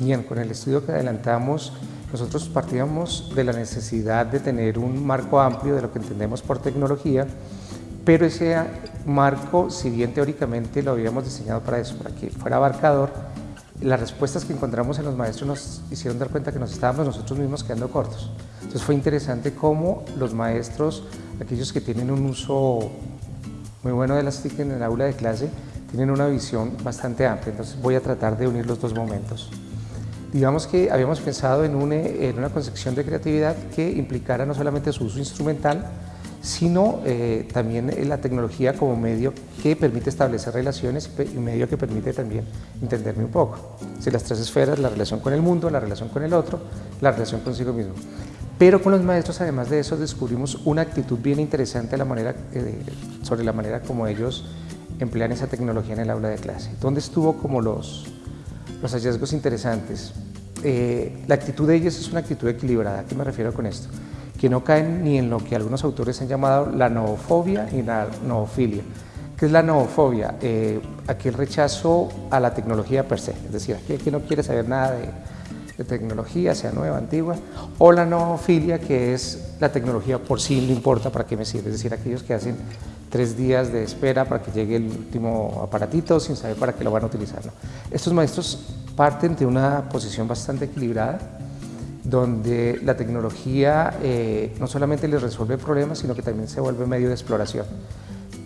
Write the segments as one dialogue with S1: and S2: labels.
S1: Bien, con el estudio que adelantamos, nosotros partíamos de la necesidad de tener un marco amplio de lo que entendemos por tecnología, pero ese marco, si bien teóricamente lo habíamos diseñado para eso, para que fuera abarcador, las respuestas que encontramos en los maestros nos hicieron dar cuenta que nos estábamos nosotros mismos quedando cortos. Entonces fue interesante cómo los maestros, aquellos que tienen un uso muy bueno de las TIC en el aula de clase, tienen una visión bastante amplia. Entonces voy a tratar de unir los dos momentos. Digamos que habíamos pensado en una, en una concepción de creatividad que implicara no solamente su uso instrumental, sino eh, también la tecnología como medio que permite establecer relaciones y medio que permite también entenderme un poco. Si las tres esferas, la relación con el mundo, la relación con el otro, la relación consigo mismo. Pero con los maestros, además de eso, descubrimos una actitud bien interesante la manera, eh, sobre la manera como ellos emplean esa tecnología en el aula de clase. ¿Dónde estuvo como los, los hallazgos interesantes. Eh, la actitud de ellos es una actitud equilibrada. ¿A qué me refiero con esto? Que no caen ni en lo que algunos autores han llamado la noofobia y la noofilia. ¿Qué es la noofobia? Eh, aquel rechazo a la tecnología per se, es decir, aquel que no quiere saber nada de, de tecnología, sea nueva, antigua, o la noofilia, que es la tecnología por sí no importa para qué me sirve, es decir, aquellos que hacen tres días de espera para que llegue el último aparatito sin saber para qué lo van a utilizar. Estos maestros parten de una posición bastante equilibrada, donde la tecnología eh, no solamente les resuelve problemas, sino que también se vuelve medio de exploración.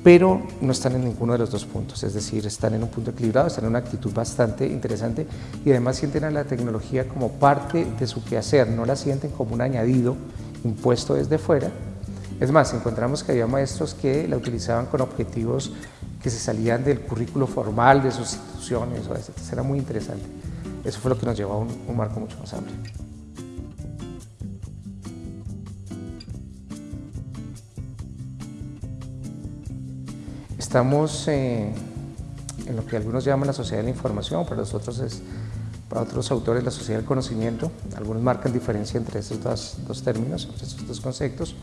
S1: Pero no están en ninguno de los dos puntos, es decir, están en un punto equilibrado, están en una actitud bastante interesante y además sienten a la tecnología como parte de su quehacer, no la sienten como un añadido impuesto desde fuera, es más, encontramos que había maestros que la utilizaban con objetivos que se salían del currículo formal de sus instituciones, o eso era muy interesante. Eso fue lo que nos llevó a un, marco mucho más amplio. Estamos eh, en lo que algunos llaman la sociedad de la información, para nosotros es, para otros autores la sociedad del conocimiento. Algunos marcan diferencia entre estos dos, dos términos, entre estos dos conceptos.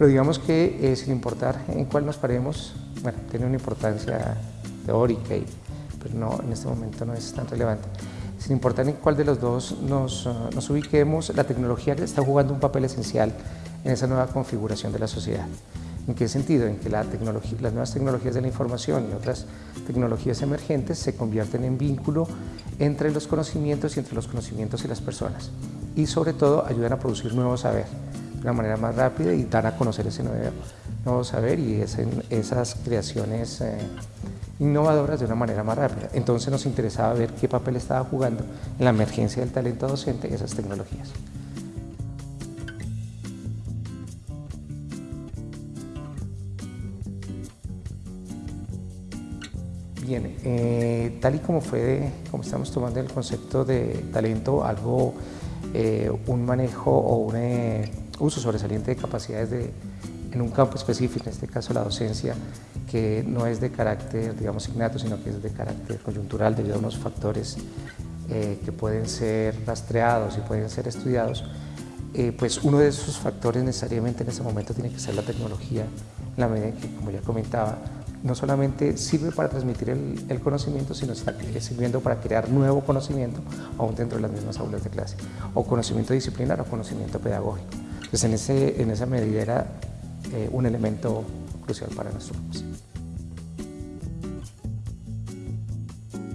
S1: Pero digamos que eh, sin importar en cuál nos paremos, bueno, tiene una importancia teórica, y, pero no, en este momento no es tan relevante. Sin importar en cuál de los dos nos, uh, nos ubiquemos, la tecnología está jugando un papel esencial en esa nueva configuración de la sociedad. ¿En qué sentido? En que la tecnología, las nuevas tecnologías de la información y otras tecnologías emergentes se convierten en vínculo entre los conocimientos y entre los conocimientos y las personas. Y sobre todo ayudan a producir nuevo saber de una manera más rápida y dar a conocer ese nuevo, saber y esas creaciones eh, innovadoras de una manera más rápida. Entonces nos interesaba ver qué papel estaba jugando en la emergencia del talento docente esas tecnologías. Bien, eh, tal y como fue, como estamos tomando el concepto de talento, algo, eh, un manejo o un uso sobresaliente de capacidades de, en un campo específico, en este caso la docencia, que no es de carácter, digamos, innato, sino que es de carácter coyuntural debido a unos factores eh, que pueden ser rastreados y pueden ser estudiados, eh, pues uno de esos factores necesariamente en ese momento tiene que ser la tecnología, en la medida que, como ya comentaba, no solamente sirve para transmitir el, el, conocimiento, sino está sirviendo para crear nuevo conocimiento aún dentro de las mismas aulas de clase, o conocimiento disciplinar o conocimiento pedagógico. Pues en, ese, en esa medida era eh, un elemento crucial para nosotros.